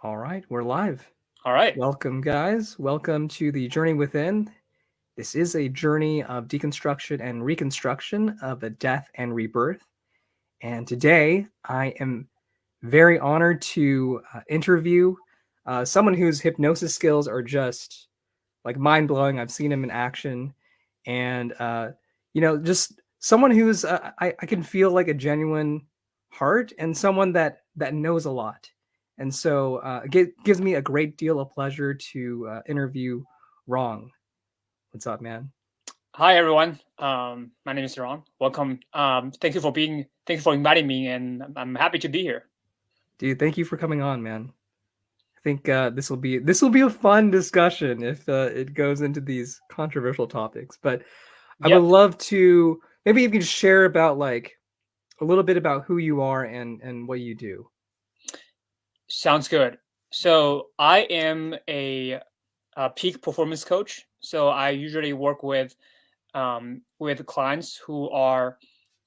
All right, we're live. All right. Welcome, guys. Welcome to the Journey Within. This is a journey of deconstruction and reconstruction of the death and rebirth. And today I am very honored to uh, interview uh, someone whose hypnosis skills are just like mind blowing. I've seen him in action. And, uh, you know, just someone who's, uh, I, I can feel like a genuine heart and someone that that knows a lot and so uh, it gives me a great deal of pleasure to uh, interview Ron. What's up, man? Hi, everyone. Um, my name is Ron. Welcome. Um, thank you for being, thank you for inviting me, and I'm happy to be here. Dude, thank you for coming on, man. I think uh, this will be this will be a fun discussion if uh, it goes into these controversial topics. But I yep. would love to maybe you can share about like a little bit about who you are and and what you do. Sounds good. So I am a, a, peak performance coach. So I usually work with um, with clients who are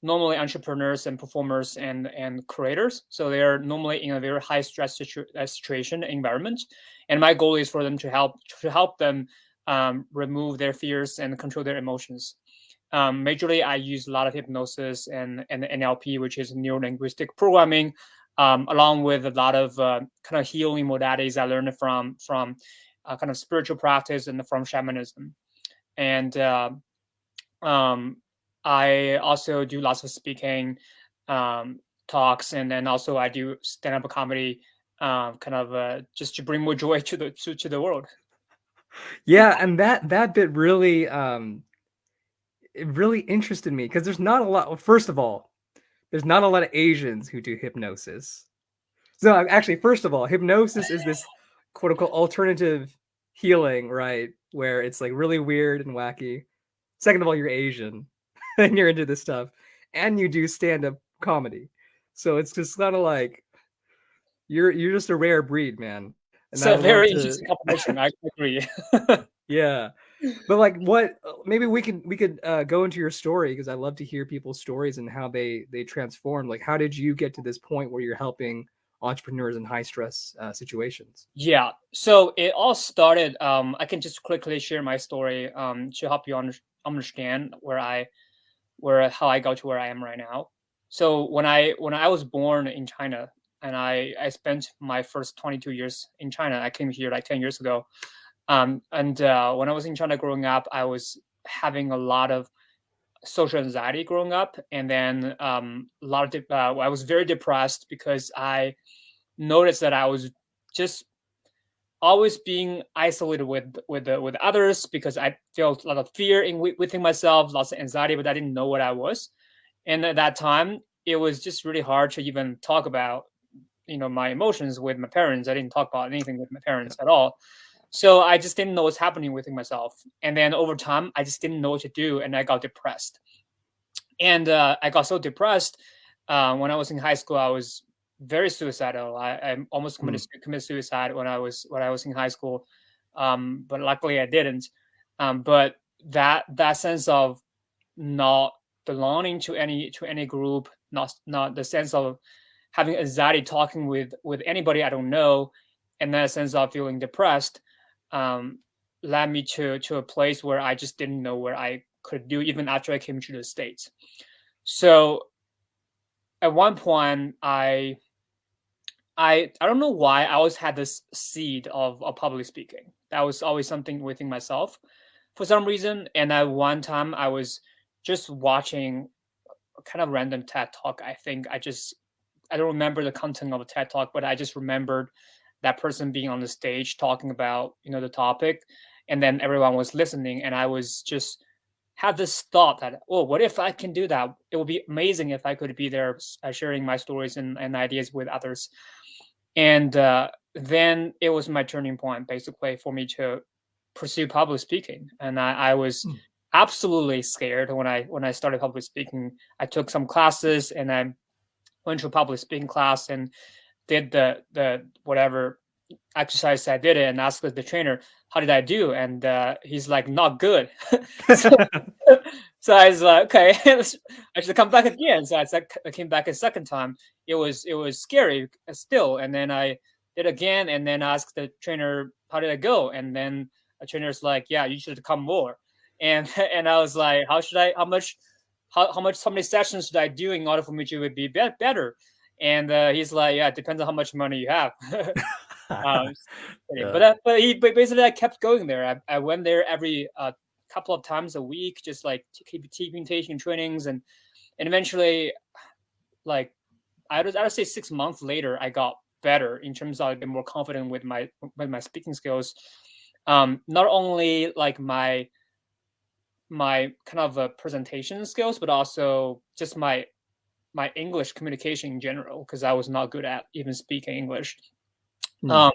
normally entrepreneurs and performers and and creators. So they are normally in a very high stress situ uh, situation environment, and my goal is for them to help to help them um, remove their fears and control their emotions. Um, majorly, I use a lot of hypnosis and and NLP, which is neuro linguistic programming, um, along with a lot of uh, kind of healing modalities I learned from from uh, kind of spiritual practice and from shamanism. And uh, um, I also do lots of speaking um, talks, and then also I do stand-up comedy, um, kind of uh, just to bring more joy to the to, to the world. Yeah, and that that bit really um, it really interested me because there's not a lot. Well, first of all, there's not a lot of Asians who do hypnosis. So uh, actually, first of all, hypnosis is this quote unquote alternative healing, right? Where it's like really weird and wacky. Second of all, you're Asian and you're into this stuff and you do stand-up comedy. So it's just kind of like you're you're just a rare breed, man. And a very to... interesting combination. I agree. yeah but like what maybe we could we could uh, go into your story because i love to hear people's stories and how they they transformed like how did you get to this point where you're helping entrepreneurs in high stress uh, situations? Yeah. So it all started um, i can just quickly share my story um, to help you under, understand where i where how i got to where i am right now. So when i when i was born in china and i i spent my first 22 years in china i came here like 10 years ago um, and uh, when I was in China growing up, I was having a lot of social anxiety growing up, and then um, a lot of uh, I was very depressed because I noticed that I was just always being isolated with with uh, with others because I felt a lot of fear in within myself, lots of anxiety, but I didn't know what I was. And at that time, it was just really hard to even talk about you know my emotions with my parents. I didn't talk about anything with my parents at all. So I just didn't know what's happening within myself. And then over time, I just didn't know what to do, and I got depressed. And uh, I got so depressed uh, when I was in high school. I was very suicidal. I, I almost committed, mm. committed suicide when I was when I was in high school, um, but luckily I didn't. Um, but that that sense of not belonging to any to any group, not not the sense of having anxiety talking with with anybody I don't know, and that sense of feeling depressed um, led me to to a place where I just didn't know where I could do even after I came to the states. So at one point, I I I don't know why I always had this seed of, of public speaking. That was always something within myself for some reason. And at one time, I was just watching kind of random TED talk. I think I just I don't remember the content of a TED talk, but I just remembered that person being on the stage talking about you know the topic and then everyone was listening and i was just had this thought that oh what if i can do that? It would be amazing if i could be there uh, sharing my stories and, and ideas with others. And uh, then it was my turning point basically for me to pursue public speaking and i, I was mm. absolutely scared when i when i started public speaking. I took some classes and i went to a public speaking class and did the the whatever exercise I did it and asked the trainer, how did I do? And uh, he's like, not good. so, so, I was like, okay, I should come back again. So I, I came back a second time. It was it was scary still. And then I did again, and then asked the trainer, "How did I go?" And then the trainer's like, "Yeah, you should come more." And and I was like, "How should I? How much? How, how much? How many sessions should I do in order for me to be better?" And uh, he's like, "Yeah, it depends on how much money you have." um, yeah. But uh, but he but basically I kept going there. I, I went there every uh, couple of times a week, just like to keep keeping taking trainings, and and eventually, like I would I would say six months later, I got better in terms of being more confident with my with my speaking skills. Um, not only like my my kind of uh, presentation skills, but also just my my English communication in general, because I was not good at even speaking English. Mm. Um,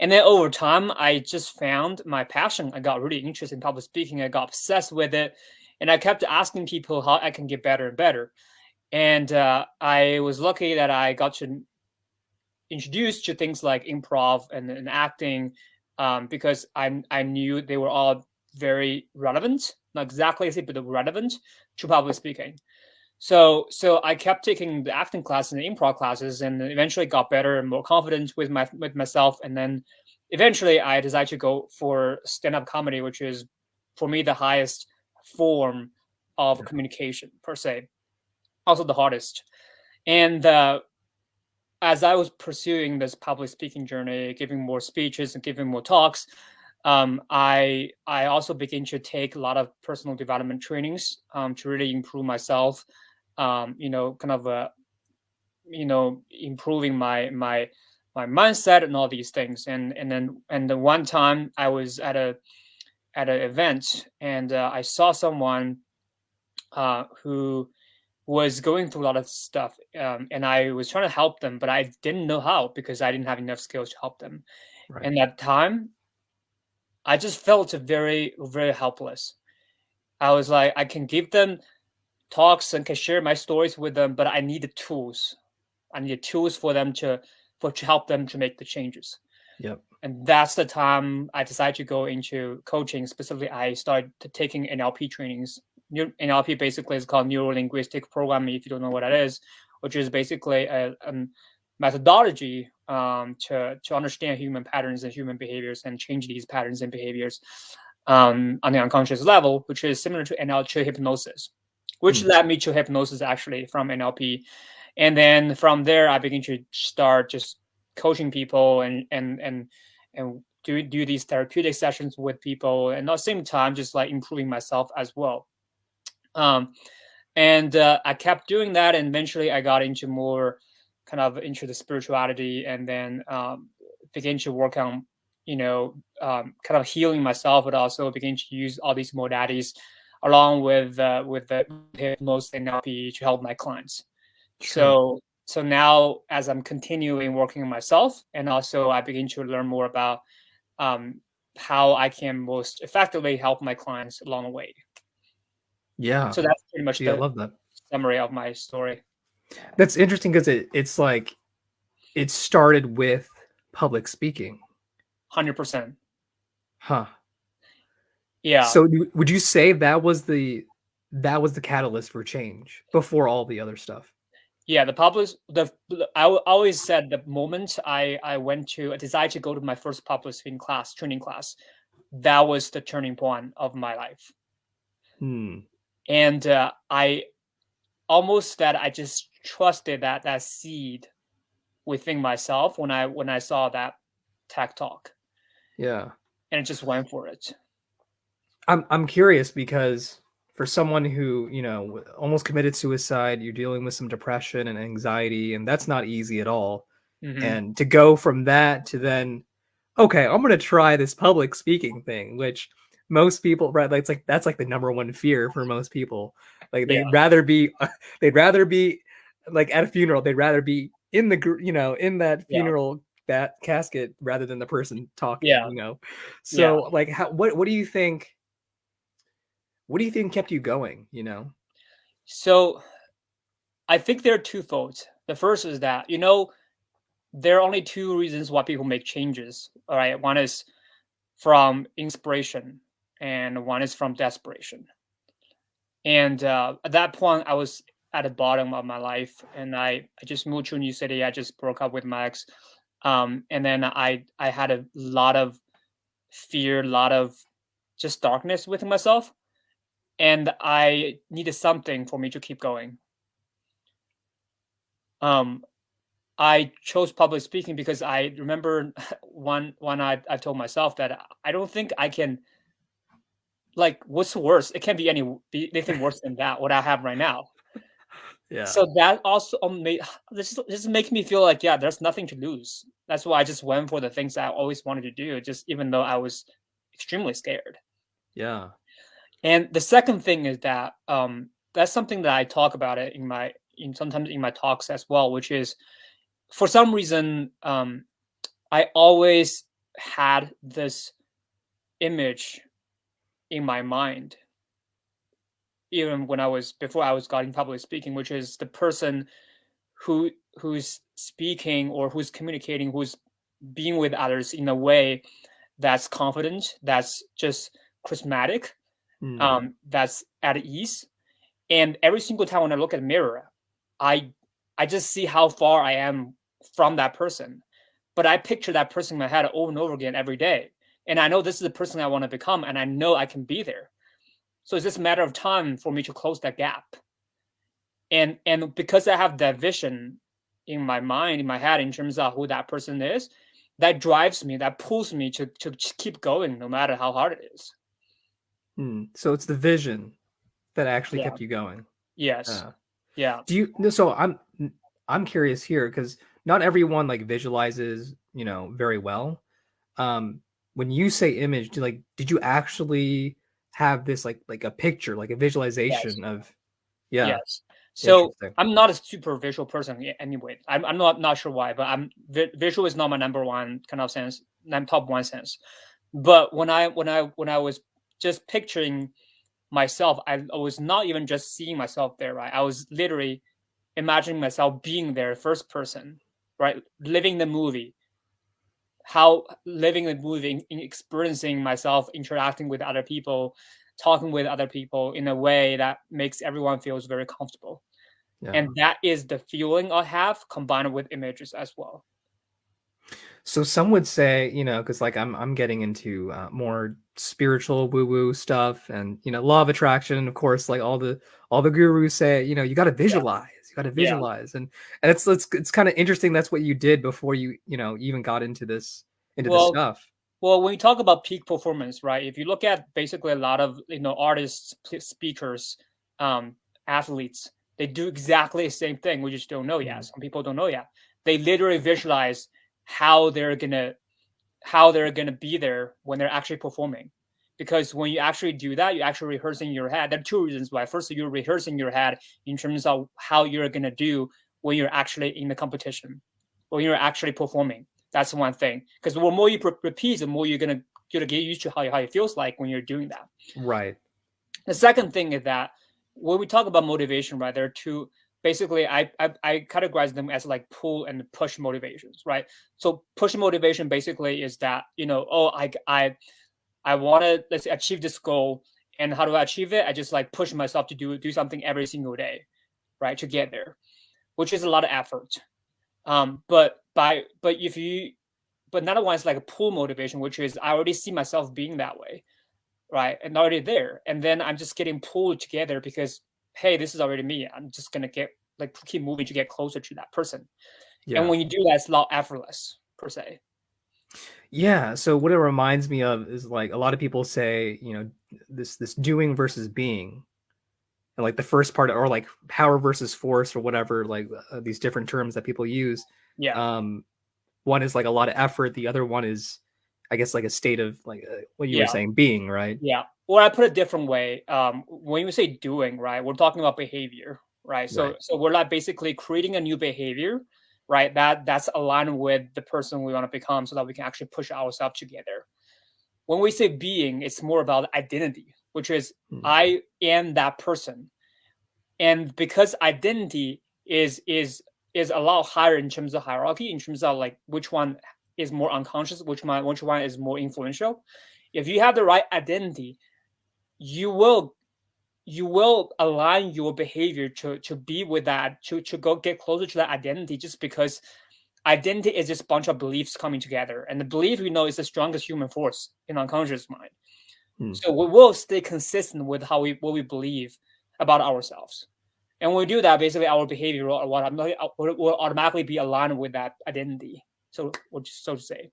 and then over time, I just found my passion. I got really interested in public speaking. I got obsessed with it, and I kept asking people how I can get better and better. And uh, I was lucky that I got to introduced to things like improv and, and acting um, because I I knew they were all very relevant, not exactly but relevant to public speaking. So so I kept taking the acting class and the improv classes, and eventually got better and more confident with my with myself. And then eventually I decided to go for stand up comedy, which is for me the highest form of yeah. communication per se, also the hardest. And uh, as I was pursuing this public speaking journey, giving more speeches and giving more talks, um, I I also began to take a lot of personal development trainings um, to really improve myself um, you know, kind of, uh, you know, improving my my my mindset and all these things. And and then and the one time I was at a at an event and uh, I saw someone uh, who was going through a lot of stuff um, and I was trying to help them, but I didn't know how because I didn't have enough skills to help them. Right. And that time, I just felt very, very helpless. I was like, I can give them talks and can share my stories with them, but I need the tools. I need the tools for them to for to help them to make the changes. Yep. And that's the time I decided to go into coaching. Specifically, I started taking NLP trainings. NLP basically is called neuro linguistic programming. If you don't know what that is, which is basically a, a methodology um, to to understand human patterns and human behaviors and change these patterns and behaviors um, on the unconscious level, which is similar to NLP hypnosis which mm. led me to hypnosis actually from NLP. And then from there, I began to start just coaching people and and and and do do these therapeutic sessions with people, and at the same time, just like improving myself as well. Um, and uh, I kept doing that, and eventually, I got into more kind of into the spirituality, and then um, began to work on you know um, kind of healing myself, but also begin to use all these modalities along with uh, with the hypnosis NLP to help my clients. Sure. So so now as I'm continuing working on myself, and also I begin to learn more about um, how I can most effectively help my clients along the way. Yeah. So that's pretty much yeah, the I love that. summary of my story. That's interesting because it, it's like it started with public speaking. Hundred percent. Huh. Yeah. So would you say that was the that was the catalyst for change before all the other stuff? Yeah, the public the I always said the moment I I went to I decided to go to my first public speaking class, training class, that was the turning point of my life. Hmm. And uh, I almost that I just trusted that that seed within myself when I when I saw that TED talk. Yeah. And I just went for it. I'm I'm curious because for someone who you know almost committed suicide, you're dealing with some depression and anxiety, and that's not easy at all. Mm-hmm. And to go from that to then, okay, I'm gonna try this public speaking thing, which most people right like it's like that's like the number one fear for most people. Like they'd yeah. rather be they'd rather be like at a funeral, they'd rather be in the you know in that funeral yeah. that casket rather than the person talking. Yeah. You know, so yeah. like how what what do you think? What do you think kept you going you know? So i think there are two folds the first is that you know there are only two reasons why people make changes all right? One is from inspiration and one is from desperation. And uh, at that point i was at the bottom of my life and i i just moved to a new city. I just broke up with my ex um, and then I I had a lot of fear, a lot of just darkness within myself, and I needed something for me to keep going. Um, I chose public speaking because I remember one one I I told myself that I don't think I can. Like, what's worse? It can't be any be anything worse than that. What I have right now. Yeah. So that also made this this makes me feel like yeah, there's nothing to lose. That's why I just went for the things I always wanted to do, just even though I was extremely scared. Yeah. And the second thing is that um, that's something that I talk about it in my in sometimes in my talks as well, which is for some reason um, I always had this image in my mind even when I was before I was got in public speaking, which is the person who who's speaking or who's communicating, who's being with others in a way that's confident, that's just charismatic, mm. um, that's at ease. And every single time when I look at mirror, I I just see how far I am from that person. But I picture that person in my head over and over again every day. And I know this is the person I want to become, and I know I can be there. So it's just a matter of time for me to close that gap. And and because I have that vision in my mind, in my head, in terms of who that person is, that drives me, that pulls me to to keep going, no matter how hard it is. Hmm. So it's the vision that actually yeah. kept you going. Yes. Uh, yeah. Do you? So I'm I'm curious here because not everyone like visualizes, you know, very well. Um, when you say image, do like did you actually have this like like a picture, like a visualization yes. of yeah. Yes. So I'm not a super visual person anyway. I'm, I'm not not sure why, but I'm visual is not my number one kind of sense, top one sense. But when I when I when I was just picturing myself, I, I was not even just seeing myself there, right? I was literally imagining myself being there, first person, right, living the movie, how living the movie, experiencing myself, interacting with other people, talking with other people in a way that makes everyone feels very comfortable. Yeah. And that is the feeling I have combined with images as well. So some would say, you know, because like I'm I'm getting into uh, more spiritual woo woo stuff, and you know, law of attraction. Of course, like all the all the gurus say, you know, you got to visualize, yeah. you got to visualize, yeah. and and it's it's it's kind of interesting. That's what you did before you you know even got into this into well, this stuff. Well, when you talk about peak performance, right? If you look at basically a lot of you know artists, speakers, um, athletes, they do exactly the same thing. We just don't know yet. Mm-hmm. Some people don't know yet. They literally visualize how they're gonna how they're gonna be there when they're actually performing. Because when you actually do that you actually rehearsing your head. There are two reasons why. First you're rehearsing your head in terms of how you're gonna do when you're actually in the competition when you're actually performing. That's one thing. Because the more you repeat the more you're gonna you're gonna get used to how, how it feels like when you're doing that. Right. The second thing is that when we talk about motivation right there are two basically I, I, I categorize them as like pull and push motivations, right? So push motivation basically is that you know, oh, I I I want to let's say, achieve this goal, and how do I achieve it? I just like push myself to do do something every single day, right, to get there, which is a lot of effort. Um, but by but if you but another one is like a pull motivation, which is I already see myself being that way, right, and already there, and then I'm just getting pulled together because hey, this is already me. I'm just gonna get like keep moving to get closer to that person. Yeah. And when you do that, it's a lot effortless per se. Yeah. So what it reminds me of is like a lot of people say, you know, this this doing versus being, and like the first part, or like power versus force, or whatever, like uh, these different terms that people use. Yeah. Um, one is like a lot of effort. The other one is, I guess, like a state of like uh, what you yeah. were saying, being, right? Yeah or I put it a different way, um, when you say doing, right, we're talking about behavior, right? So, right. so we're like basically creating a new behavior, right? That that's aligned with the person we want to become, so that we can actually push ourselves together. When we say being, it's more about identity, which is mm-hmm. I am that person, and because identity is is is a lot higher in terms of hierarchy, in terms of like which one is more unconscious, which one which one is more influential. If you have the right identity, you will you will align your behavior to to be with that to to go get closer to that identity just because identity is just a bunch of beliefs coming together, and the belief we know is the strongest human force in unconscious mind. Hmm. So we will stay consistent with how we what we believe about ourselves. And when we do that, basically our behavior will, will automatically be aligned with that identity. So, so to say,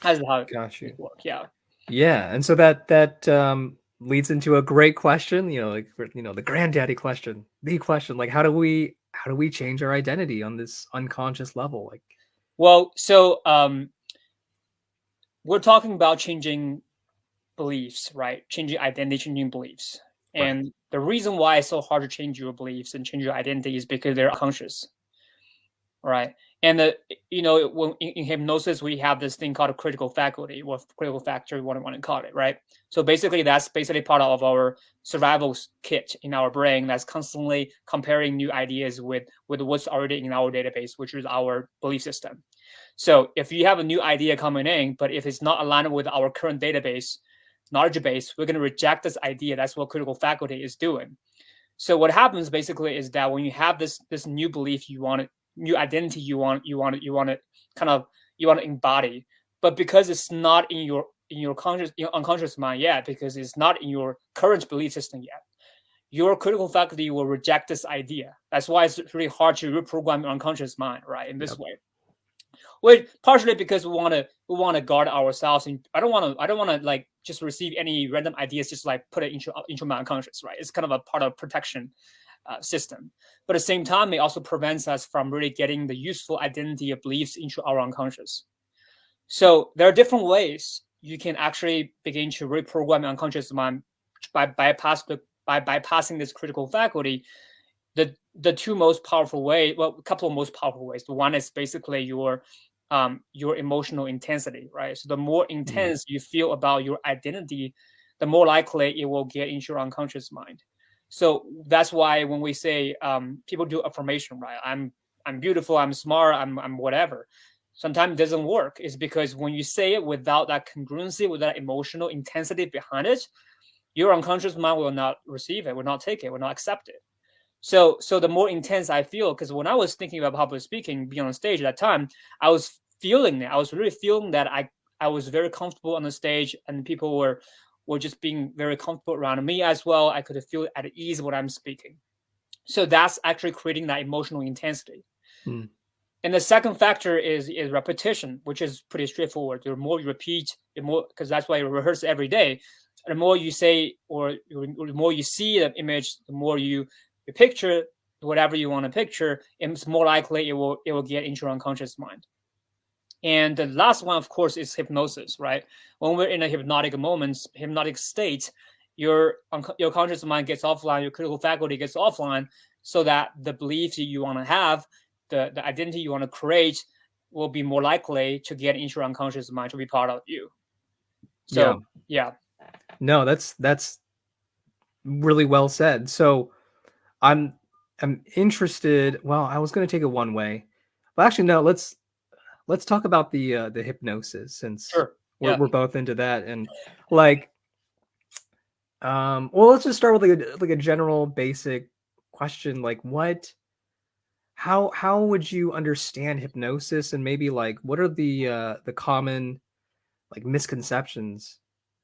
that's how it Got you. work. Yeah. Yeah, and so that that um, leads into a great question. You know, like you know, the granddaddy question, the question, like how do we how do we change our identity on this unconscious level? Like, well, so um, we're talking about changing beliefs, right? Changing identity, changing beliefs. Right. And the reason why it's so hard to change your beliefs and change your identity is because they're unconscious, right? And the, you know, when in, in, hypnosis we have this thing called a critical faculty or critical factor, what you want to call it, right? So basically, that's basically part of our survival kit in our brain that's constantly comparing new ideas with with what's already in our database, which is our belief system. So if you have a new idea coming in, but if it's not aligned with our current database, knowledge base, we're going to reject this idea. That's what critical faculty is doing. So what happens basically is that when you have this this new belief, you want new identity, you want you want you want to kind of you want to embody, but because it's not in your in your conscious your unconscious mind yet, because it's not in your current belief system yet, your critical faculty will reject this idea. That's why it's really hard to reprogram your unconscious mind, right? In this yep. way. Well, partially because we want to we want to guard ourselves, and I don't want to I don't want to like just receive any random ideas, just like put it into into my unconscious, right? It's kind of a part of protection uh, system. But at the same time, it also prevents us from really getting the useful identity of beliefs into our unconscious. So there are different ways you can actually begin to reprogram your unconscious mind by bypass the by bypassing this critical faculty. The the two most powerful way, well, a couple of most powerful ways. The one is basically your um, your emotional intensity, right? So the more mm-hmm. intense mm. you feel about your identity, the more likely it will get into your unconscious mind. So that's why when we say um, people do affirmation, right? I'm I'm beautiful, I'm smart, I'm I'm whatever. Sometimes it doesn't work. It's because when you say it without that congruency, with that emotional intensity behind it, your unconscious mind will not receive it, will not take it, will not accept it. So so the more intense I feel, because when I was thinking about public speaking, being on stage at that time, I was feeling it. I was really feeling that I I was very comfortable on the stage, and people were were just being very comfortable around me as well. I could feel at ease when I'm speaking. So that's actually creating that emotional intensity. Hmm. And the second factor is is repetition, which is pretty straightforward. The more you repeat, the more because that's why you rehearse every day. The more you say, or the more you see the image, the more you, you picture whatever you want to picture, it's more likely it will it will get into your unconscious mind. And the last one, of course, is hypnosis, right? When we're in a hypnotic moment, hypnotic state, your your conscious mind gets offline, your critical faculty gets offline, so that the beliefs you want to have, the, the identity you want to create, will be more likely to get into your unconscious mind to be part of you. So yeah. yeah. No, that's that's really well said. So I'm I'm interested. Well, I was going to take it one way, but actually no. Let's let's talk about the uh, the hypnosis since sure. we're, yeah. we're both into that and like um well let's just start with like a, like a general basic question like what how how would you understand hypnosis and maybe like what are the uh the common like misconceptions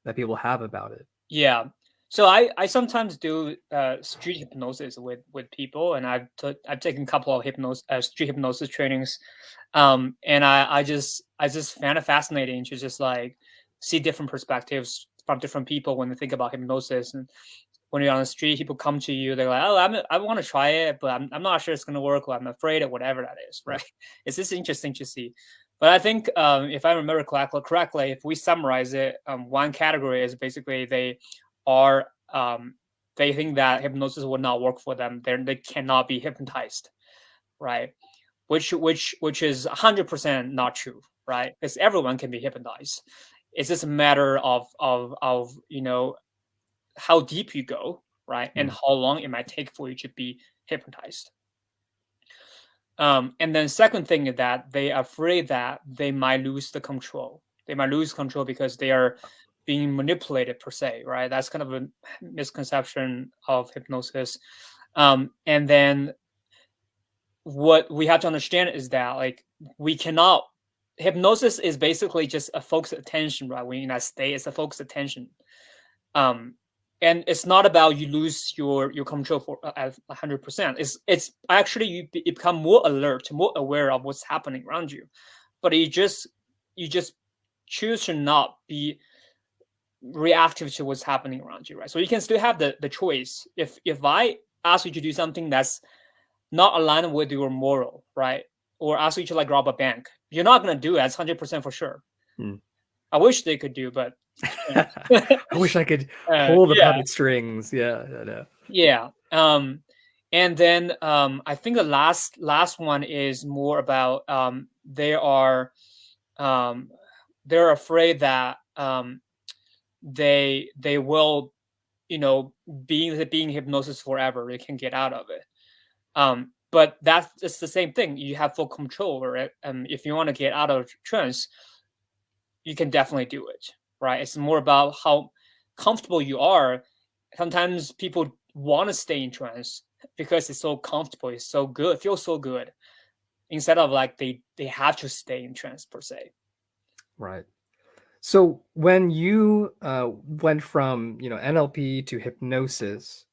that people have about it yeah so I, I sometimes do uh, street hypnosis with, with people, and I've I've taken a couple of hypnosis uh, street hypnosis trainings, um, and I, I just I just found it fascinating to just like see different perspectives from different people when they think about hypnosis. And when you're on the street, people come to you, they're like, "Oh, I'm, I want to try it, but I'm, I'm not sure it's gonna work, or I'm afraid, or whatever that is." Right? It's just interesting to see. But I think um, if I remember correctly, if we summarize it, um, one category is basically they are um, they think that hypnosis will not work for them. They they cannot be hypnotized, right? Which which which is hundred percent not true, right? Because everyone can be hypnotized. It's just a matter of of of you know how deep you go, right, mm. and how long it might take for you to be hypnotized. Um, and then second thing is that they are afraid that they might lose the control. They might lose control because they are being manipulated per se, right? That's kind of a misconception of hypnosis. Um, and then what we have to understand is that like we cannot hypnosis is basically just a focused attention, right? When you're in that state, it's a focused attention. Um, and it's not about you lose your your control for uh, at 100%. It's it's actually you, you become more alert, more aware of what's happening around you. But you just you just choose to not be reactive to what's happening around you, right? So you can still have the the choice. If if I ask you to do something that's not aligned with your moral, right? Or ask you to like rob a bank, you're not gonna do it. That's hundred percent for sure. Hmm. I wish they could do, but I wish I could uh, pull the yeah. puppet strings. Yeah, I know. Yeah. Um, and then um, I think the last last one is more about um, they are um, they're afraid that um, they they will you know being being hypnosis forever they can get out of it. Um but that's it's the same thing. You have full control over it and if you want to get out of trance you can definitely do it right? It's more about how comfortable you are. Sometimes people want to stay in trance because it's so comfortable it's so good it feels so good instead of like they they have to stay in trance per se. Right so when you uh, went from you know NLP to hypnosis,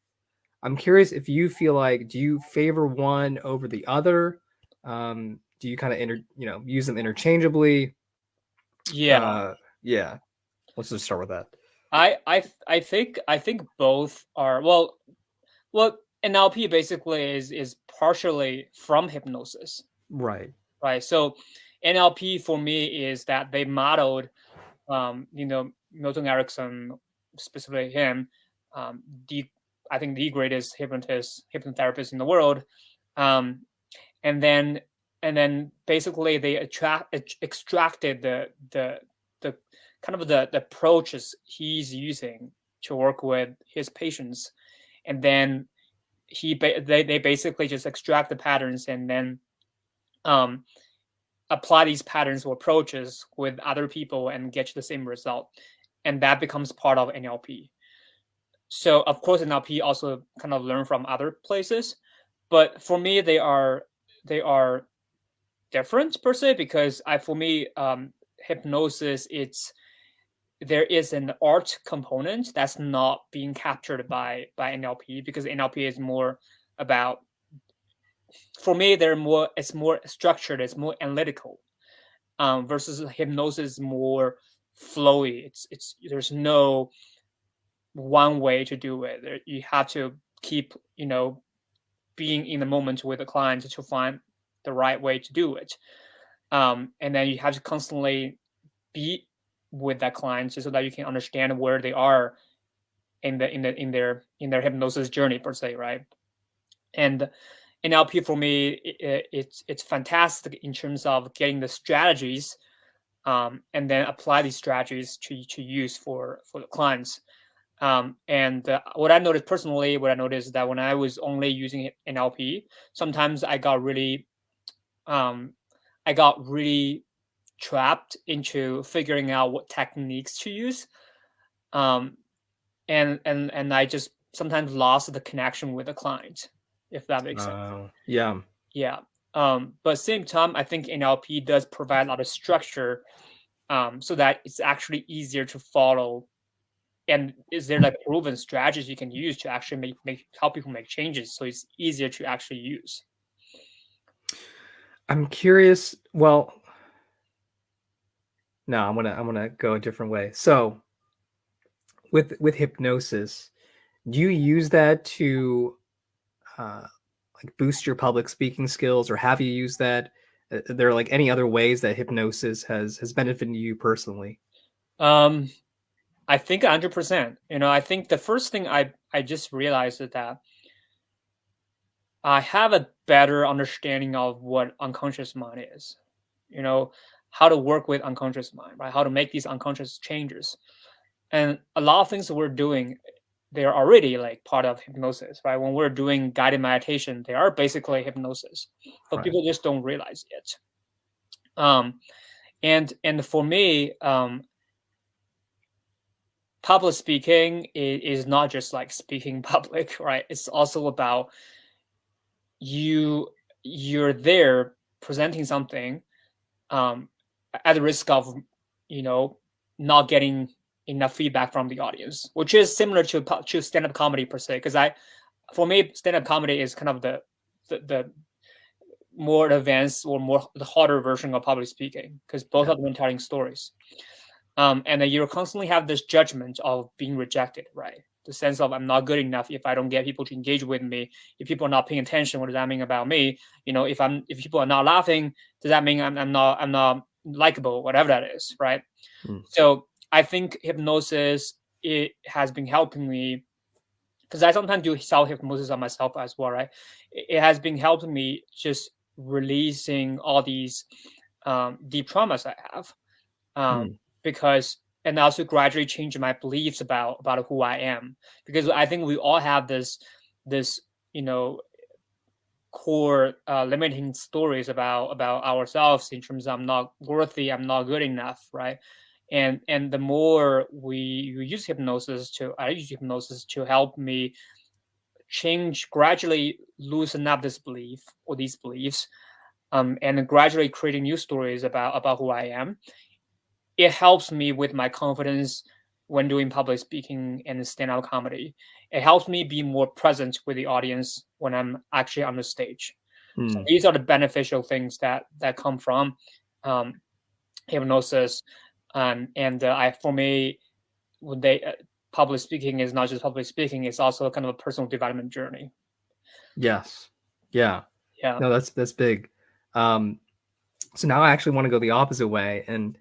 I'm curious if you feel like do you favor one over the other? Um, do you kind of inter you know use them interchangeably? Yeah, uh, yeah. Let's just start with that. I I I think I think both are well. Well, NLP basically is is partially from hypnosis. Right. Right. So NLP for me is that they modeled um, you know, Milton Erickson, specifically him, um, the I think the greatest hypnotist, hypnotherapist in the world, um, and then and then basically they attract extracted the the the kind of the, the approaches he's using to work with his patients, and then he they they basically just extract the patterns and then um, apply these patterns or approaches with other people and get the same result. And that becomes part of NLP. So of course NLP also kind of learn from other places, but for me they are they are different per se because I for me um, hypnosis it's there is an art component that's not being captured by by NLP because NLP is more about for me, they're more. It's more structured. It's more analytical. Um, versus hypnosis more flowy. It's it's there's no one way to do it. You have to keep you know being in the moment with the client to find the right way to do it. Um, and then you have to constantly be with that client so that you can understand where they are in the in the in their in their hypnosis journey per se, right? And NLP for me, it, it's it's fantastic in terms of getting the strategies, um, and then apply these strategies to to use for for the clients. Um, and uh, what I noticed personally, what I noticed is that when I was only using NLP, sometimes I got really, um, I got really trapped into figuring out what techniques to use, um, and and and I just sometimes lost the connection with the client if that makes sense. Uh, yeah. Yeah. Um, but same time, I think NLP does provide a lot of structure um, so that it's actually easier to follow. And is there like proven strategies you can use to actually make, make help people make changes so it's easier to actually use? I'm curious. Well, no, I'm gonna I'm gonna go a different way. So with with hypnosis, do you use that to uh, like boost your public speaking skills, or have you used that? Uh, are there like any other ways that hypnosis has has benefited you personally? Um, I think hundred percent. You know, I think the first thing I I just realized is that I have a better understanding of what unconscious mind is. You know, how to work with unconscious mind, right? How to make these unconscious changes. And a lot of things we're doing they're already like part of hypnosis, right? When we're doing guided meditation, they are basically hypnosis, but right. people just don't realize it. Um, and and for me, um, public speaking is, is not just like speaking public, right? It's also about you you're there presenting something um, at the risk of you know not getting enough feedback from the audience, which is similar to to stand up comedy per se. Because I, for me, stand up comedy is kind of the the, the more advanced or more the harder version of public speaking because both yeah. of them telling stories. Um, and then you constantly have this judgment of being rejected, right? The sense of I'm not good enough if I don't get people to engage with me. If people are not paying attention, what does that mean about me? You know, if I'm if people are not laughing, does that mean I'm, I'm not I'm not likable, whatever that is, right? Mm. So I think hypnosis it has been helping me because I sometimes do self hypnosis on myself as well, right? It has been helping me just releasing all these um, deep traumas I have, um, mm. because and also gradually changing my beliefs about about who I am, because I think we all have this this you know core uh, limiting stories about about ourselves in terms of I'm not worthy, I'm not good enough, right? And and the more we use hypnosis to I use hypnosis to help me change gradually loosen up this belief or these beliefs, um, and gradually creating new stories about about who I am. It helps me with my confidence when doing public speaking and stand-up comedy. It helps me be more present with the audience when I'm actually on the stage. Mm. So hmm. these are the beneficial things that that come from um, hypnosis, um, and uh, I for me, when they uh, public speaking is not just public speaking; it's also kind of a personal development journey. Yes. Yeah. Yeah. No, that's that's big. Um, so now I actually want to go the opposite way and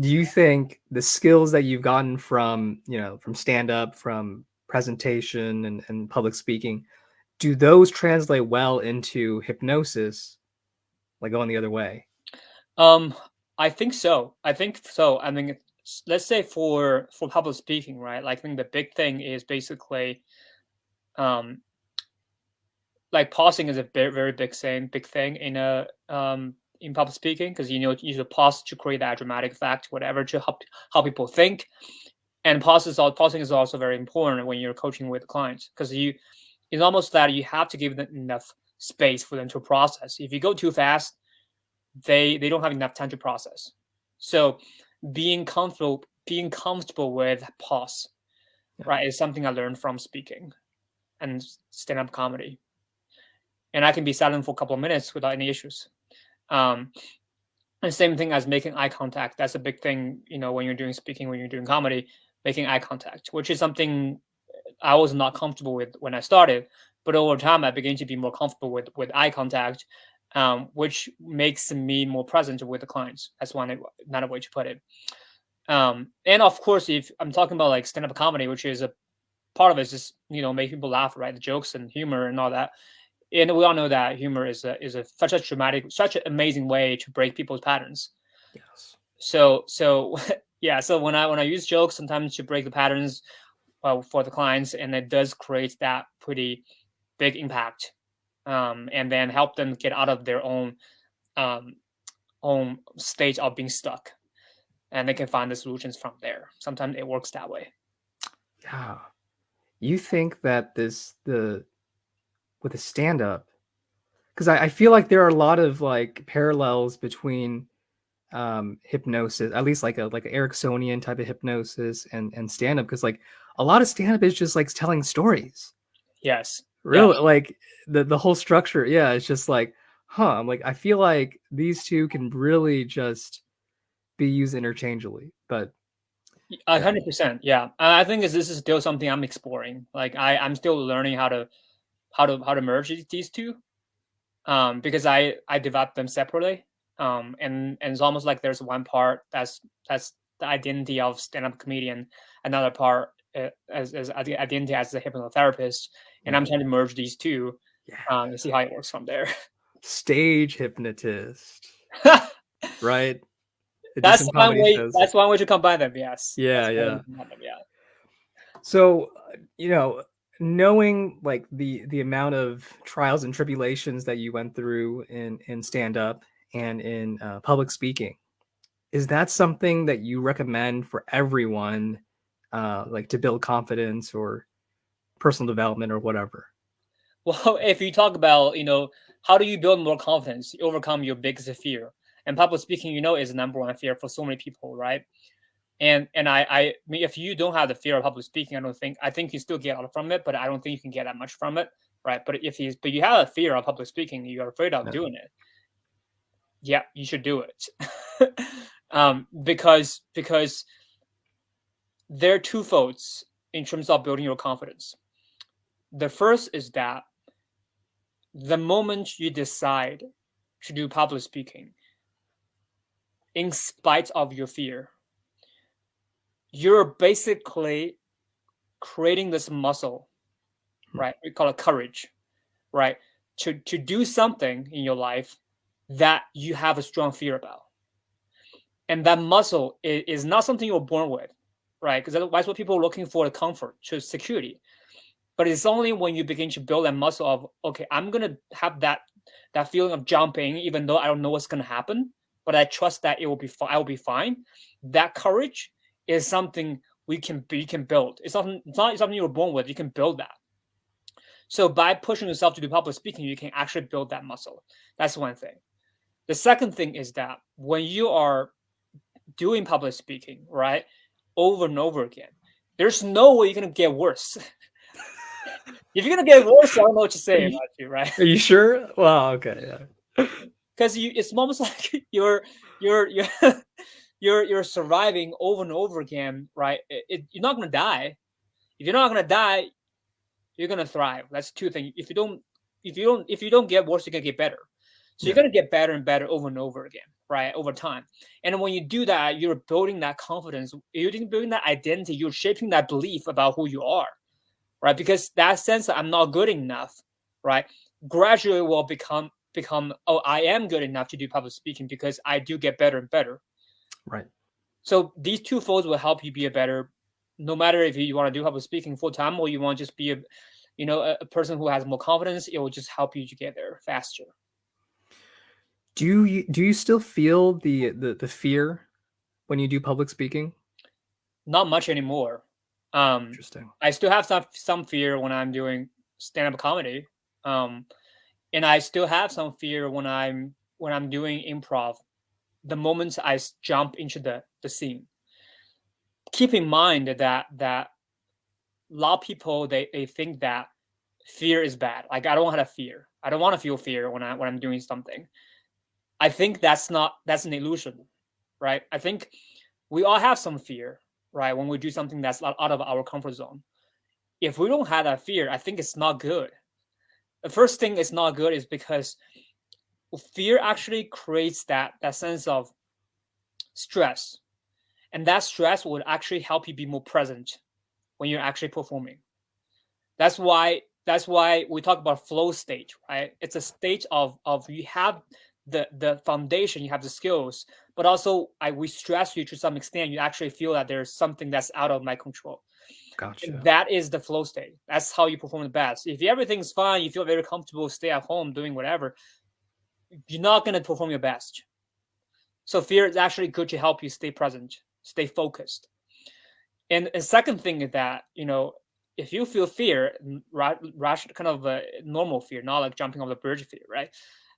do you think the skills that you've gotten from you know from stand up from presentation and, and public speaking do those translate well into hypnosis like going the other way um i think so i think so i mean let's say for for public speaking right like i think the big thing is basically um like pausing is a very very big thing big thing in a um in public speaking because you know you should pause to create that dramatic effect, whatever to help how people think. And all, pausing is also very important when you're coaching with clients because you it's almost that you have to give them enough space for them to process. If you go too fast, they they don't have enough time to process. So being comfortable being comfortable with pause, yeah. right, is something I learned from speaking and stand-up comedy. And I can be silent for a couple of minutes without any issues. Um, the same thing as making eye contact. That's a big thing, you know, when you're doing speaking, when you're doing comedy, making eye contact, which is something I was not comfortable with when I started. But over time, I began to be more comfortable with with eye contact, um, which makes me more present with the clients. That's one another way to put it. Um, and of course, if I'm talking about like stand up comedy, which is a part of it, is just you know make people laugh, right? The jokes and humor and all that and we all know that humor is a is a such a dramatic, such an amazing way to break people's patterns. Yes. So so yeah. So when I when I use jokes, sometimes to break the patterns, uh, for the clients, and it does create that pretty big impact, um, and then help them get out of their own um, own state of being stuck, and they can find the solutions from there. Sometimes it works that way. Yeah. You think that this the with a stand up because I, I, feel like there are a lot of like parallels between um hypnosis at least like a like an ericksonian type of hypnosis and and stand up because like a lot of stand up is just like telling stories yes really yeah. like the the whole structure yeah it's just like huh i'm like i feel like these two can really just be used interchangeably but a hundred percent yeah i think this is still something i'm exploring like i i'm still learning how to how to how to merge these two um, because I I developed them separately um, and and it's almost like there's one part that's that's the identity of stand-up comedian another part as, as the identity as a hypnotherapist and I'm trying to merge these two yeah. um, and see how it works from there. Stage hypnotist. Right? That's one way that's one way to combine them yes. Yeah yeah. them, yeah. So you know knowing like the the amount of trials and tribulations that you went through in in stand up and in uh, public speaking is that something that you recommend for everyone uh, like to build confidence or personal development or whatever well if you talk about you know how do you build more confidence overcome your biggest fear and public speaking, you know, is the number one fear for so many people, right? And and I I mean, if you don't have the fear of public speaking, I don't think I think you still get a lot from it, but I don't think you can get that much from it, right? But if you but you have a fear of public speaking, you're afraid of doing it. Yeah, you should do it, um, because because there are two folds in terms of building your confidence. The first is that the moment you decide to do public speaking, in spite of your fear, you're basically creating this muscle, hmm. right? We call it courage, right? To to do something in your life that you have a strong fear about. And that muscle is, is not something you're born with, right? Because otherwise what people are looking for the comfort, to security. But it's only when you begin to build that muscle of, okay, I'm gonna have that that feeling of jumping, even though I don't know what's gonna happen, but I trust that it will be fine. I will be fine. That courage is something we can you can build. It's not it's not something you were born with. You can build that. So by pushing yourself to do public speaking, you can actually build that muscle. That's one thing. The second thing is that when you are doing public speaking, right, over and over again, there's no way you're gonna get worse. if you're gonna get worse, I don't know what to say about you, right? Are you sure? Wow. Okay. Yeah. Because you, it's almost like you're you're you're you're you're surviving over and over again, right? It, it, you're not gonna die. If you're not gonna die, you're gonna thrive. That's two things. If you don't, if you don't, if you don't get worse, you're gonna get better. So you're gonna get better and better over and over again, right? Over time. And when you do that, you're building that confidence. You're building that identity. You're shaping that belief about who you are, right? Because that sense that I'm not good enough, right, gradually will become become oh I am good enough to do public speaking because I do get better and better Right. So these two folds will help you be a better, no matter if you want to do public speaking full time or you want to just be a, you know, a, a person who has more confidence. It will just help you to get there faster. Do you do you still feel the the, the fear when you do public speaking? Not much anymore. Um, Interesting. I still have some some fear when I'm doing stand up comedy, um, and I still have some fear when I'm when I'm doing improv the moment I jump into the, the scene. Keep in mind that that a lot of people they, they think that fear is bad. Like I don't want to fear. I don't want to feel fear when I when I'm doing something. I think that's not that's an illusion, right? I think we all have some fear, right? When we do something that's out of our comfort zone. If we don't have that fear, I think it's not good. The first thing it's not good is because fear actually creates that that sense of stress and that stress would actually help you be more present when you're actually performing that's why that's why we talk about flow state right it's a state of of you have the the foundation you have the skills but also i we stress you to some extent you actually feel that there's something that's out of my control Gotcha. that is the flow state. That's how you perform the best. If everything's fine, you feel very comfortable, stay at home doing whatever you're not going to perform your best. So fear is actually good to help you stay present, stay focused. And the second thing is that, you know, if you feel fear, rash, kind of a normal fear, not like jumping off the bridge fear, right?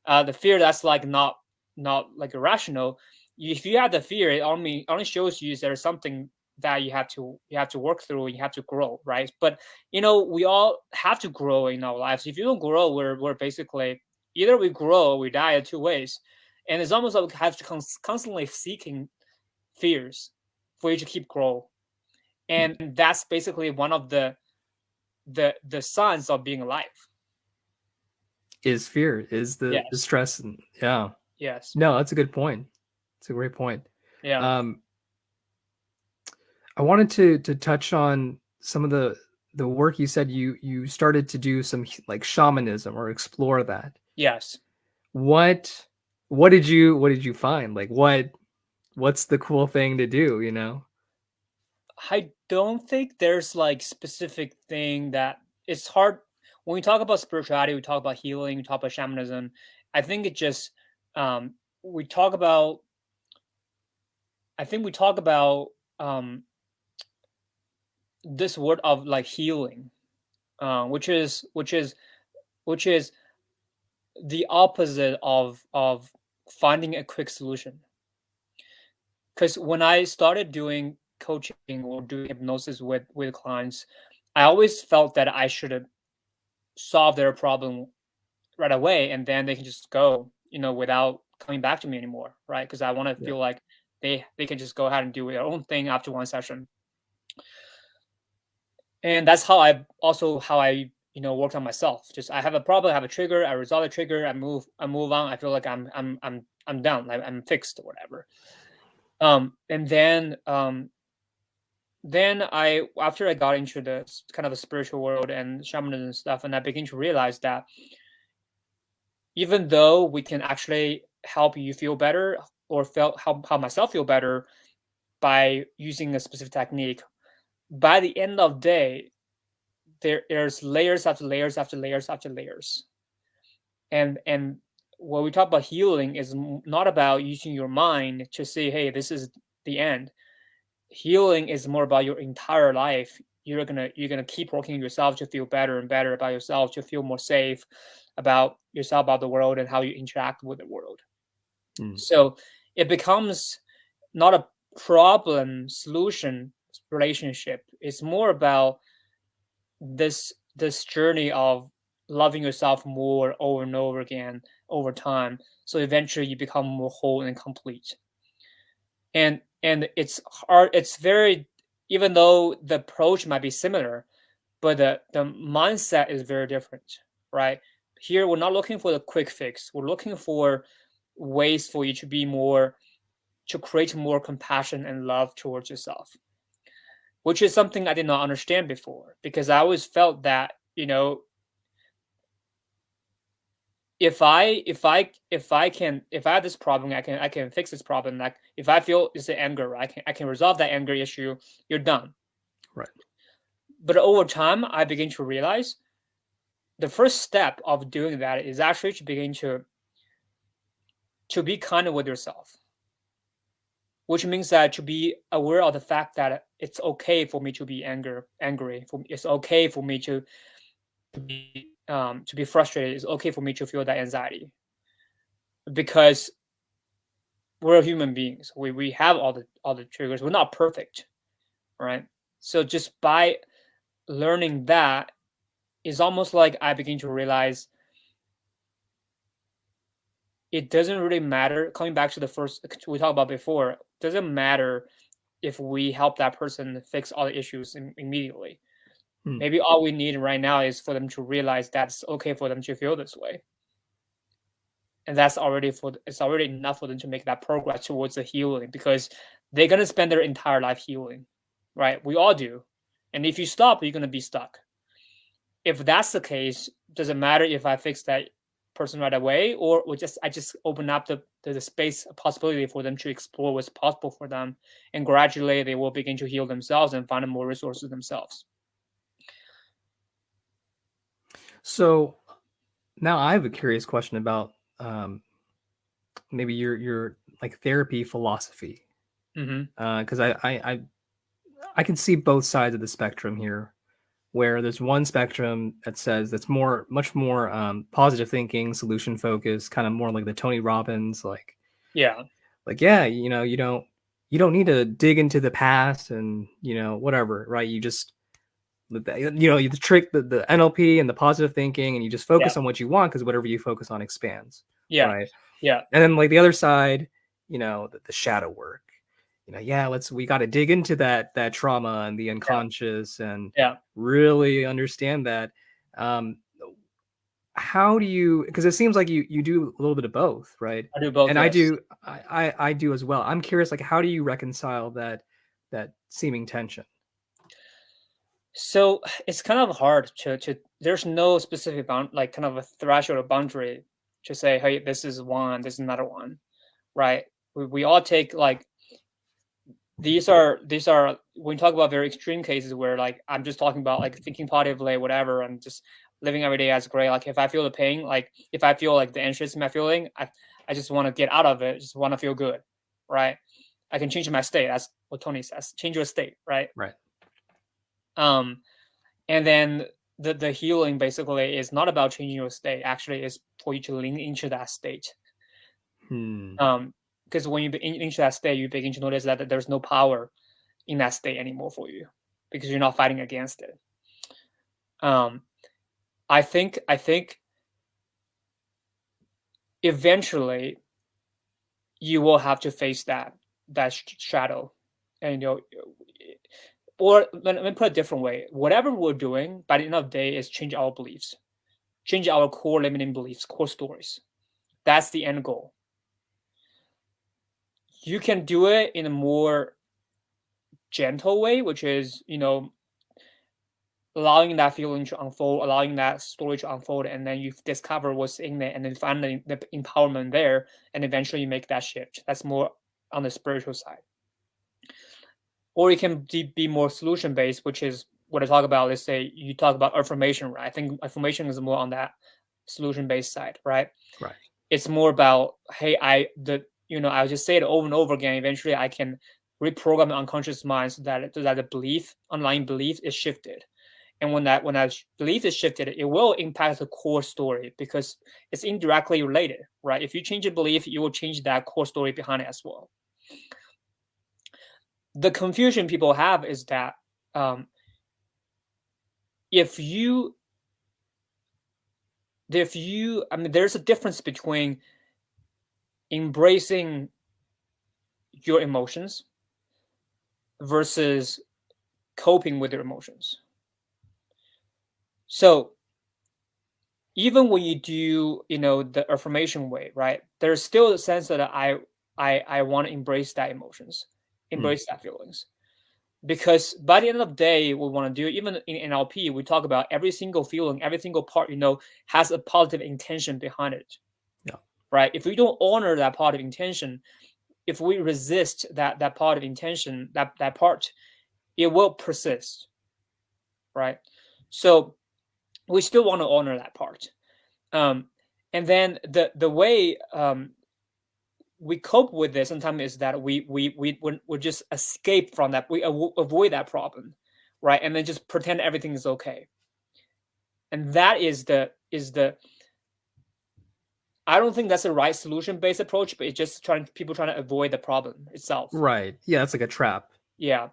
Uh, the fear that's like not not like irrational. If you have the fear, it only only shows you there's something that you have to you have to work through and you have to grow, right? But you know, we all have to grow in our lives. If you don't grow, we're we're basically either we grow or we die in two ways. And it's almost like we have to constantly seeking fears for you to keep grow. And mm-hmm. that's basically one of the the the signs of being alive. Is fear, is the, yes. the stress and yeah. Yes. No, that's a good point. It's a great point. Yeah. Um I wanted to to touch on some of the the work you said you you started to do some like shamanism or explore that. Yes. What what did you what did you find? Like what what's the cool thing to do, you know? I don't think there's like specific thing that it's hard when we talk about spirituality, we talk about healing, we talk about shamanism. I think it just um we talk about I think we talk about um this word of like healing, uh, which is which is which is the opposite of of finding a quick solution. Because when I started doing coaching or doing hypnosis with with clients, I always felt that I should solve their problem right away, and then they can just go, you know, without coming back to me anymore, right? Because I want to yeah. feel like they they can just go ahead and do their own thing after one session. And that's how I also how I you know worked on myself. Just I have a problem, I have a trigger, I resolve the trigger, I move I move on. I feel like I'm I'm I'm I'm done, I'm, I'm fixed or whatever. Um, and then um, then I after I got into the kind of the spiritual world and shamanism and stuff, and I began to realize that even though we can actually help you feel better or felt help, help myself feel better by using a specific technique, by the end of day, there, there's layers after layers after layers after layers. And and what we talk about healing is not about using your mind to say, hey, this is the end. Healing is more about your entire life. You're gonna you're gonna keep working yourself to feel better and better about yourself, to feel more safe about yourself, about the world, and how you interact with the world. Mm. So it becomes not a problem solution relationship. It's more about this this journey of loving yourself more over and over again over time. So eventually you become more whole and complete. And and it's hard. It's very even though the approach might be similar, but the the mindset is very different, right? Here we're not looking for the quick fix. We're looking for ways for you to be more to create more compassion and love towards yourself which is something i did not understand before because i always felt that you know if i if i if i can if i have this problem i can i can fix this problem like if i feel it's an anger i can i can resolve that anger issue you're done right but over time i begin to realize the first step of doing that is actually to begin to to be kind with yourself, which means that to be aware of the fact that it's okay for me to be anger, angry. For it's okay for me to, to be um, to be frustrated. It's okay for me to feel that anxiety, because we're human beings. We we have all the all the triggers. We're not perfect, right? So just by learning that, is almost like I begin to realize it doesn't really matter. Coming back to the first we talked about before, doesn't matter if we help that person fix all the issues immediately. Hmm. Maybe all we need right now is for them to realize that's okay for them to feel this way, and that's already for it's already enough for them to make that progress towards the healing because they're gonna spend their entire life healing, right? We all do, and if you stop, you're gonna be stuck. If that's the case, doesn't matter if I fix that person right away, or we just I just open up the, the, the space possibility for them to explore what's possible for them, and gradually they will begin to heal themselves and find more resources themselves. So now I have a curious question about um, maybe your your like therapy philosophy, because mm-hmm. uh, I, I I I can see both sides of the spectrum here where there's one spectrum that says that's more much more um, positive thinking solution focused kind of more like the tony robbins like yeah. like yeah you know you don't you don't need to dig into the past and you know whatever right? You just you know the trick the, the nlp and the positive thinking and you just focus yeah. on what you want because whatever you focus on expands yeah right yeah and then like the other side you know the, the shadow work you know, yeah, let's we got to dig into that that trauma and the unconscious yeah. and yeah. really understand that. Um, how do you? Because it seems like you you do a little bit of both, right? I do both, and yes. I do I, I I do as well. I'm curious, like, how do you reconcile that that seeming tension? So it's kind of hard to to. There's no specific bound, like kind of a threshold or boundary to say, hey, this is one, this is another one, right? We, we all take like these are these are when you talk about very extreme cases where like I'm just talking about like mm-hmm. thinking positively, whatever, and just living every day as great. Like if I feel the pain, like if I feel like the anxious in my feeling, I I just want to get out of it. Just want to feel good, right? I can change my state. That's what Tony says. Change your state, right? Right. Um, and then the the healing basically is not about changing your state. Actually, is for you to lean into that state. Hmm. Um, because when you begin into that state, you begin to notice that there's no power in that state anymore for you because you're not fighting against it. Um, I think I think eventually you will have to face that that shadow, and you know, or let me put a different way: whatever we're doing by the end of the day is change our beliefs, change our core limiting beliefs, core stories. That's the end goal. You can do it in a more gentle way, which is, you know, allowing that feeling to unfold, allowing that story to unfold, and then you discover what's in there, and then find the, the empowerment there, and eventually you make that shift. That's more on the spiritual side. Or it can be more solution based, which is what I talk about. Let's say you talk about affirmation, right? I think affirmation is more on that solution based side, right? Right. It's more about, hey, I the you know I'll just say it over and over again. Eventually, I can reprogram the unconscious mind so that so that the belief, underlying belief, is shifted and when that when that belief is shifted it will impact the core story because it's indirectly related right if you change a belief you will change that core story behind it as well the confusion people have is that um, if you if you i mean there's a difference between embracing your emotions versus coping with your emotions so even when you do, you know, the affirmation way, right? There's still a sense that I I I want to embrace that emotions. Embrace mm. that feelings. Because by the end of the day, we want to do even in NLP, we talk about every single feeling, every single part, you know, has a positive intention behind it. Yeah. Right. If we don't honor that positive intention, if we resist that that positive intention, that that part, it will persist. Right. So we still want to honor that part. Um, and then the the way um, we cope with this sometimes is that we we we we just escape from that. We avoid that problem, right? And then just pretend everything is okay. And that is the is the I don't think that's the right solution based approach, but it's just trying people trying to avoid the problem itself. Right. Yeah, it's like a trap. Yeah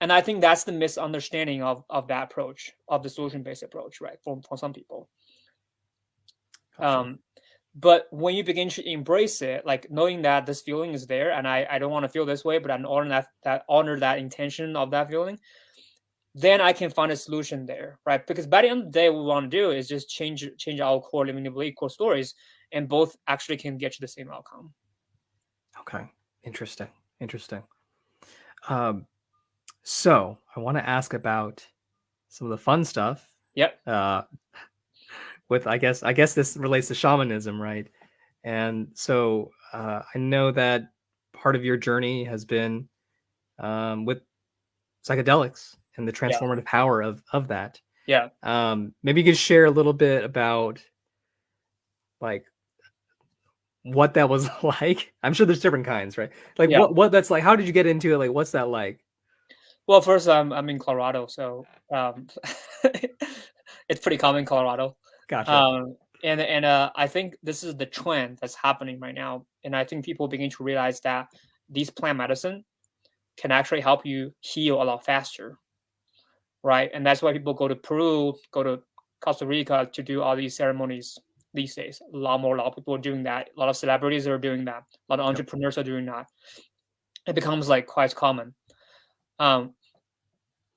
and I think that's the misunderstanding of of that approach of the solution based approach, right? For for some people. Gotcha. Um, but when you begin to embrace it, like knowing that this feeling is there, and I I don't want to feel this way, but I'm honor that that honor that intention of that feeling, then I can find a solution there, right? Because by the end of the day, what we want to do is just change change our core limiting belief, core stories, and both actually can get you the same outcome. Okay, interesting, interesting. Um, so I want to ask about some of the fun stuff. Yep. Uh, with I guess I guess this relates to shamanism, right? And so uh, I know that part of your journey has been um, with psychedelics and the transformative yeah. power of of that. Yeah. Um, maybe you could share a little bit about like what that was like. I'm sure there's different kinds, right? Like yeah. what what that's like. How did you get into it? Like what's that like? Well, first, I'm I'm in Colorado, so um, it's pretty common in Colorado. Gotcha. Um, and and uh, I think this is the trend that's happening right now, and I think people begin to realize that these plant medicine can actually help you heal a lot faster, right? And that's why people go to Peru, go to Costa Rica to do all these ceremonies these days. A lot more, a lot of people are doing that. A lot of celebrities are doing that. A lot of entrepreneurs are doing that. It becomes like quite common. Um,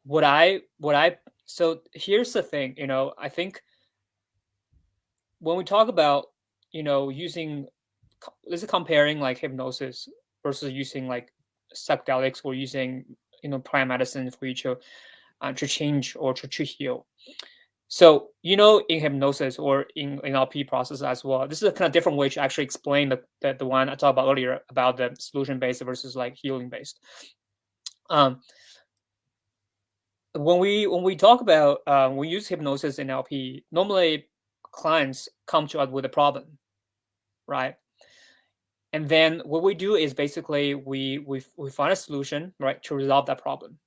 what I what I so here's the thing, you know, I think when we talk about, you know, using this is comparing like hypnosis versus using like psychedelics or using you know plant medicine for you to uh, to change or to, to heal. So you know, in hypnosis or in NLP process as well, this is a kind of different way to actually explain the the, the one I talked about earlier about the solution based versus like healing based. Um, when we when we talk about um, we use hypnosis in NLP, normally clients come to us with a problem, right? And then what we do is basically we we we find a solution, right, to resolve that problem.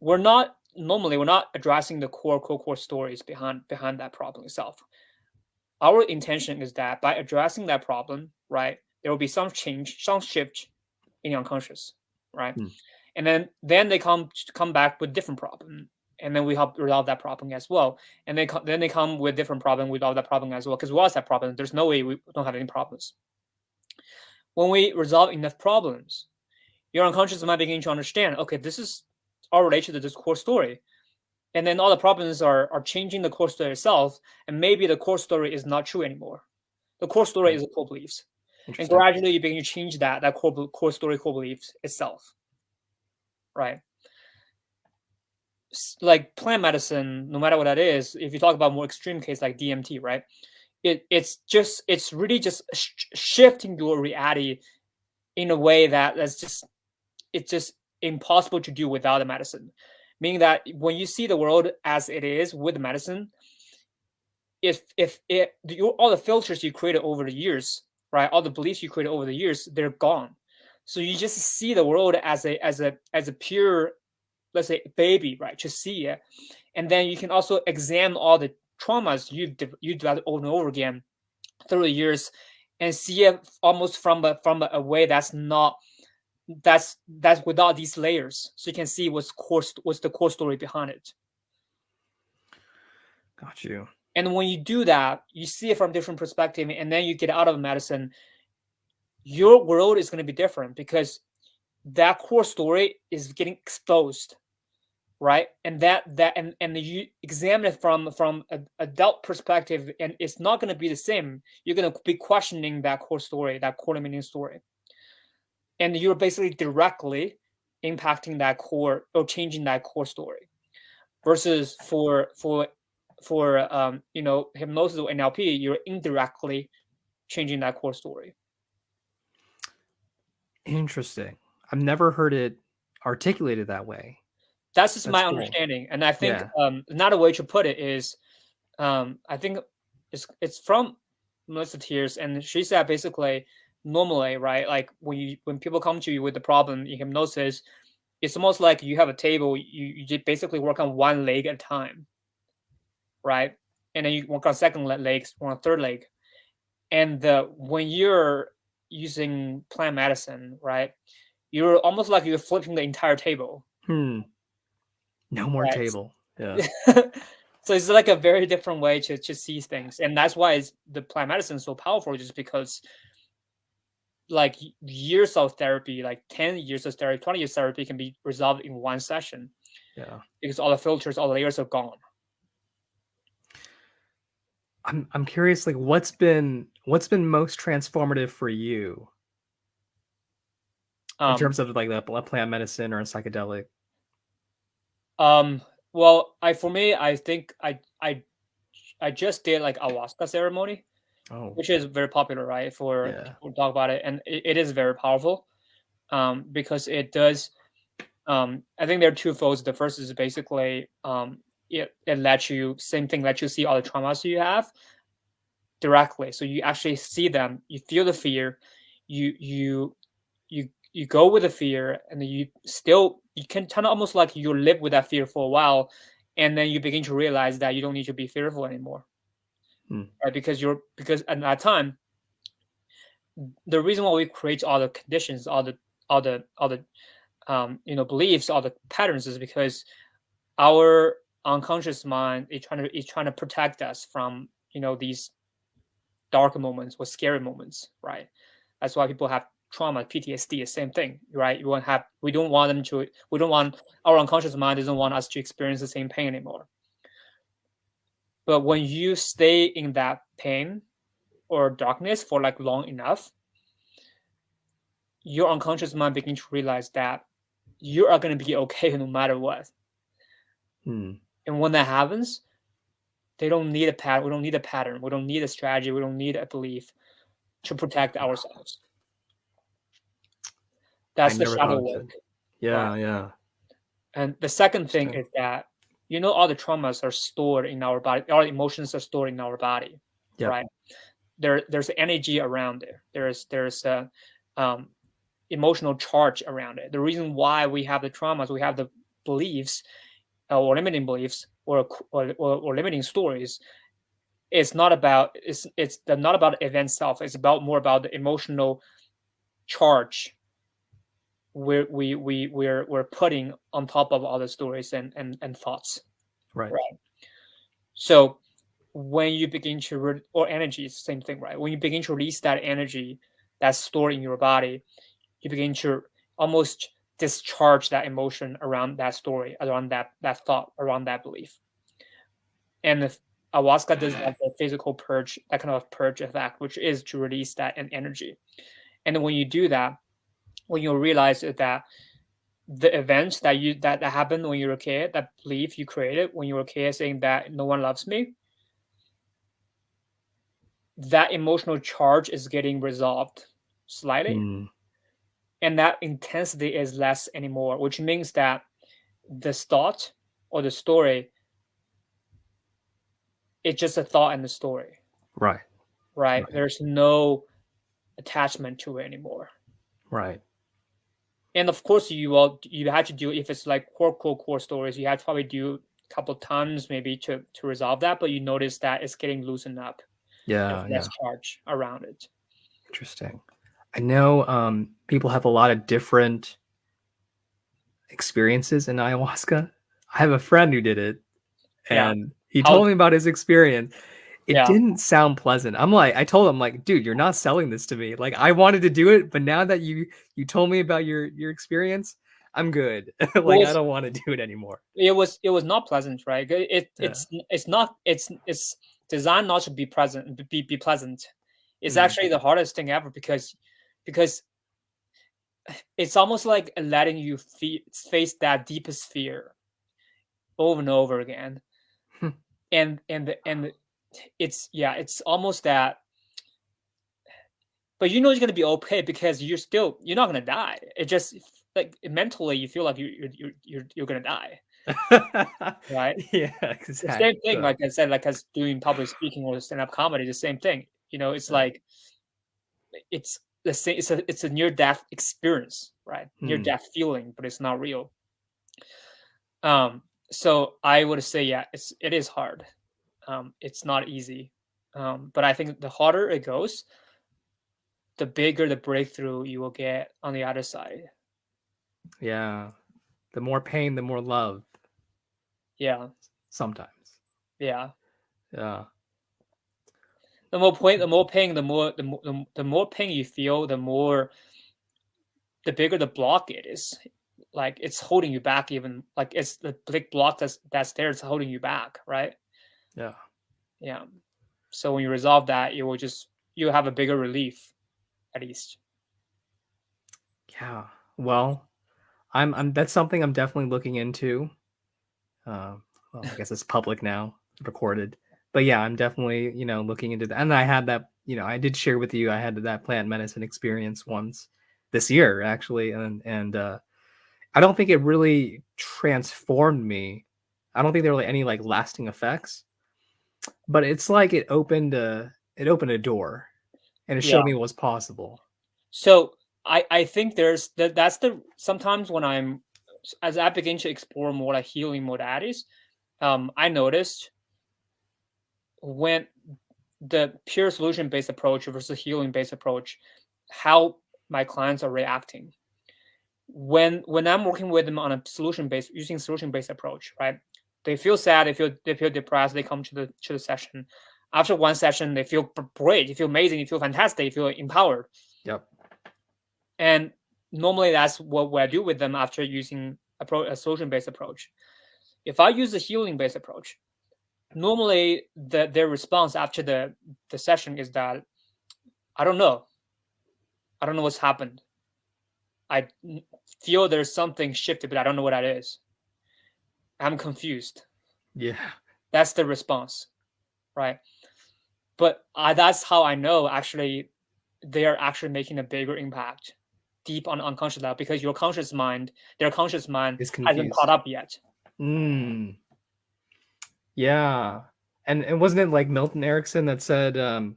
We're not normally we're not addressing the core core core stories behind behind that problem itself. our intention is that by addressing that problem, right, there will be some change, some shift in the unconscious, right? Hmm. And then then they come come back with different problem, and then we help resolve that problem as well. And then then they come with different problem, we resolve that problem as well. Because we also have problems. There's no way we don't have any problems. When we resolve enough problems, your unconscious might begin to understand. Okay, this is our related to this core story and then all the problems are are changing the core story itself and maybe the core story is not true anymore the core story is the core beliefs and gradually you begin to change that that core, core story core beliefs itself right like plant medicine no matter what that is if you talk about more extreme case like dmt right it it's just it's really just sh shifting your reality in a way that that's just it's just impossible to do without the medicine meaning that when you see the world as it is with medicine, if if it you, all the filters you created over the years, right, all the beliefs you created over the years, they're gone. So you just see the world as a as a as a pure, let's say, baby, right? Just see it, and then you can also examine all the traumas you've you developed over and over again through the years, and see it almost from a from a way that's not that's that's without these layers. So you can see what's core what's the core story behind it. Got you. And when you do that you see it from different perspective and then you get out of medicine your world is going to be different because that core story is getting exposed right? And that that and and you examine it from from an adult perspective and it's not going to be the same. You're going to be questioning that core story that core meaning story. And you're basically directly impacting that core or changing that core story. Versus for for for um, you know hypnosis or nlp you're indirectly changing that core story. Interesting. I've never heard it articulated that way that's just that's my cool. understanding and i think yeah. um, another way to put it is um, i think it's it's from melissa Tiers, and she said basically normally, right? Like when you when people come to you with the problem in hypnosis, it's almost like you have a table. You you basically work on one leg at a time, right? And then you work on second leg, on third leg, and the, when you're using plant medicine, right? You're almost like you're flipping the entire table. Hmm. No more right? table. Yeah. so it's like a very different way to, to see things and that's why the plant medicine is so powerful just because like years of therapy, like 10 years of therapy, 20 years of therapy can be resolved in one session. Yeah. Because all the filters, all the layers are gone. I'm I'm curious, like what's been what's been most transformative for you in um, terms of like the plant medicine or a psychedelic? Um. Well, I for me, I think I I I just did like ayahuasca ceremony oh. which is very popular, right? For yeah. people to talk about it, and it, it is very powerful um, because it does. Um, I think there are two folds. The first is basically um, it it lets you same thing lets you see all the traumas you have directly, so you actually see them, you feel the fear, you you you you go with the fear, and you still you can kind of almost like you live with that fear for a while, and then you begin to realize that you don't need to be fearful anymore hmm. right? Because you're because at that time, the reason why we create all the conditions, all the all the all the um, you know beliefs, all the patterns is because our unconscious mind is trying to is trying to protect us from you know these dark moments or scary moments, right? That's why people have trauma, PTSD, the same thing, right? You want have we don't want them to we don't want our unconscious mind doesn't want us to experience the same pain anymore. But when you stay in that pain or darkness for like long enough, your unconscious mind begins to realize that you are going to be okay no matter what. Hmm. And when that happens, they don't need a pattern. We don't need a pattern. We don't need a strategy. We don't need a belief to protect ourselves. That's I the shadow work. Yeah, right? yeah. And the second thing is that you know all the traumas are stored in our body our emotions are stored in our body yep. right there there's energy around it there's there's a um, emotional charge around it the reason why we have the traumas we have the beliefs uh, or limiting beliefs or, or, or, or limiting stories it's not about it's it's not about the event itself. It's about more about the emotional charge we we we we're we're putting on top of all the stories and and, and thoughts. Right. Right. So when you begin to re- or energy is the same thing, right? When you begin to release that energy that's stored in your body, you begin to almost discharge that emotion around that story, around that that thought, around that belief. And if ayahuasca does have the physical purge, that kind of purge effect, which is to release that energy. And when you do that, when you realize that the events that you that, that happened when you were a kid, that belief you created when you were a kid saying that no one loves me, that emotional charge is getting resolved slightly. Mm. And that intensity is less anymore, which means that the thought or the story it's just a thought and the story. Right. right. Right. There's no attachment to it anymore. Right. And of course, you will you had to do if it's like core core core stories, you had to probably do a couple times maybe to to resolve that, but you notice that it's getting loosened up. Yeah, less yeah. charge around it. Interesting. I know um, people have a lot of different experiences in ayahuasca. I have a friend who did it, and yeah. he told me about his experience it yeah. didn't sound pleasant. I'm like, I told him like, dude, you're not selling this to me. Like, I wanted to do it, but now that you you told me about your your experience, I'm good. like, was, I don't want to do it anymore. It was it was not pleasant, right? It, it yeah. it's it's not it's it's designed not to be present, be be pleasant. It's mm actually the hardest thing ever because because it's almost like letting you face that deepest fear over and over again. Hmm. and and and it's yeah, it's almost that. But you know it's gonna be okay because you're still you're not gonna die. It just like mentally you feel like you you're you're you're gonna die. right? Yeah, exactly. Same thing, like I said, like as doing public speaking or stand up comedy, the same thing. You know, it's like it's the same. It's a it's a near death experience, right? Hmm. Near death feeling, but it's not real. Um. So I would say, yeah, it's it is hard um, it's not easy. Um, but I think the harder it goes, the bigger the breakthrough you will get on the other side. Yeah. The more pain, the more love. Yeah. Sometimes. Yeah. Yeah. The more pain, the more pain, the more the more the, the more pain you feel, the more the bigger the block it is. Like it's holding you back even like it's the big block that's that's there, it's holding you back, right? Yeah. Yeah. So when you resolve that, you will just you have a bigger relief, at least. Yeah. Well, I'm I'm that's something I'm definitely looking into. Uh, well, I guess it's public now, recorded. But yeah, I'm definitely you know looking into that. And I had that you know I did share with you I had that plant medicine experience once this year actually, and and uh, I don't think it really transformed me. I don't think there were like any like lasting effects but it's like it opened a it opened a door and it showed yeah. me what's possible. So i i think there's that that's the sometimes when i'm as i begin to explore more like healing modalities um i noticed when the pure solution based approach versus healing based approach how my clients are reacting. When when i'm working with them on a solution based using solution based approach right they feel sad, they feel they feel depressed, they come to the to the session. After one session, they feel great, they feel amazing, they feel fantastic, they feel empowered. Yep. And normally that's what, I do with them after using a, a solution-based approach. If I use a healing-based approach, normally the, their response after the, the session is that I don't know. I don't know what's happened. I feel there's something shifted, but I don't know what that is. I'm confused. Yeah. That's the response, right? But I, that's how I know actually they are actually making a bigger impact deep on unconscious level because your conscious mind, their conscious mind hasn't caught up yet. Mm. Yeah. And, and wasn't it like Milton Erickson that said um,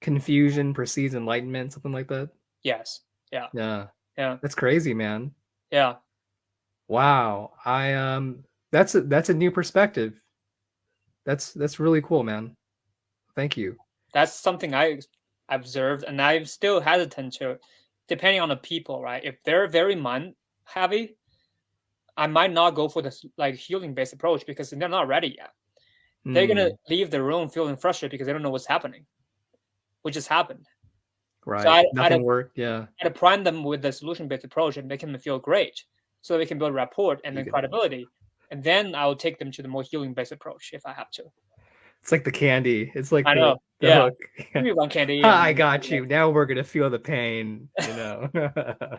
confusion precedes enlightenment, something like that? Yes. Yeah. Yeah. Yeah. That's crazy, man. Yeah. Wow. I um that's a that's a new perspective. That's that's really cool, man. Thank you. That's something I observed, and I'm still hesitant to, depending on the people, right? If they're very mind heavy, I might not go for this like healing based approach because they're not ready yet. They're gonna Mm, leave the room feeling frustrated because they don't know what's happening, which just happened. right. I- I Nothing don't- worked. Yeah. And to prime them with the solution based approach and make them feel great, so they can build rapport and then credibility. And then I'll take them to the more healing based approach if I have to. It's like the candy. It's like I the, know, the yeah. hook. Give me one candy. Ah, I and- got you. Now we're gonna feel the pain. You know. uh,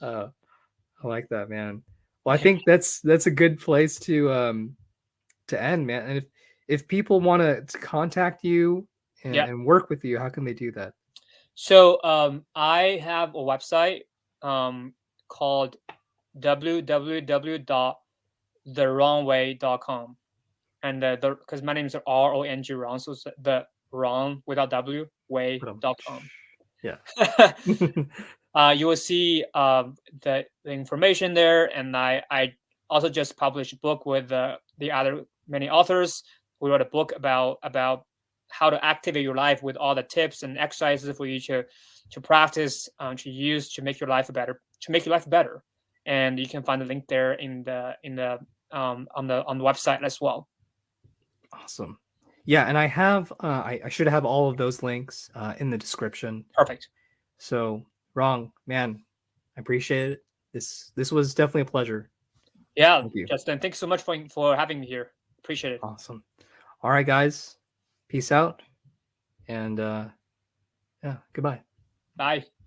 I like that, man. Well, I think that's that's a good place to um to end, man. And if if people want to contact you and, Yeah. and work with you, how can they do that? So um, I have a website um, called www.therongway.com, and the because my name is R O N G Rong, so the wrong without W way.com. Yeah. uh, you will see um, the, the information there, and I I also just published a book with uh, the other many authors. We wrote a book about about how to activate your life with all the tips and exercises for you to to practice um, to use to make your life better to make your life better and you can find the link there in the in the um, on the on the website as well awesome. Yeah, and I have uh, I, I should have all of those links uh, in the description. perfect So Rong, man. I appreciate it. This this was definitely a pleasure. yeah Thank you. justin thanks so much for for having me here appreciate it Awesome. All right, guys. Peace out. And uh yeah, goodbye. bye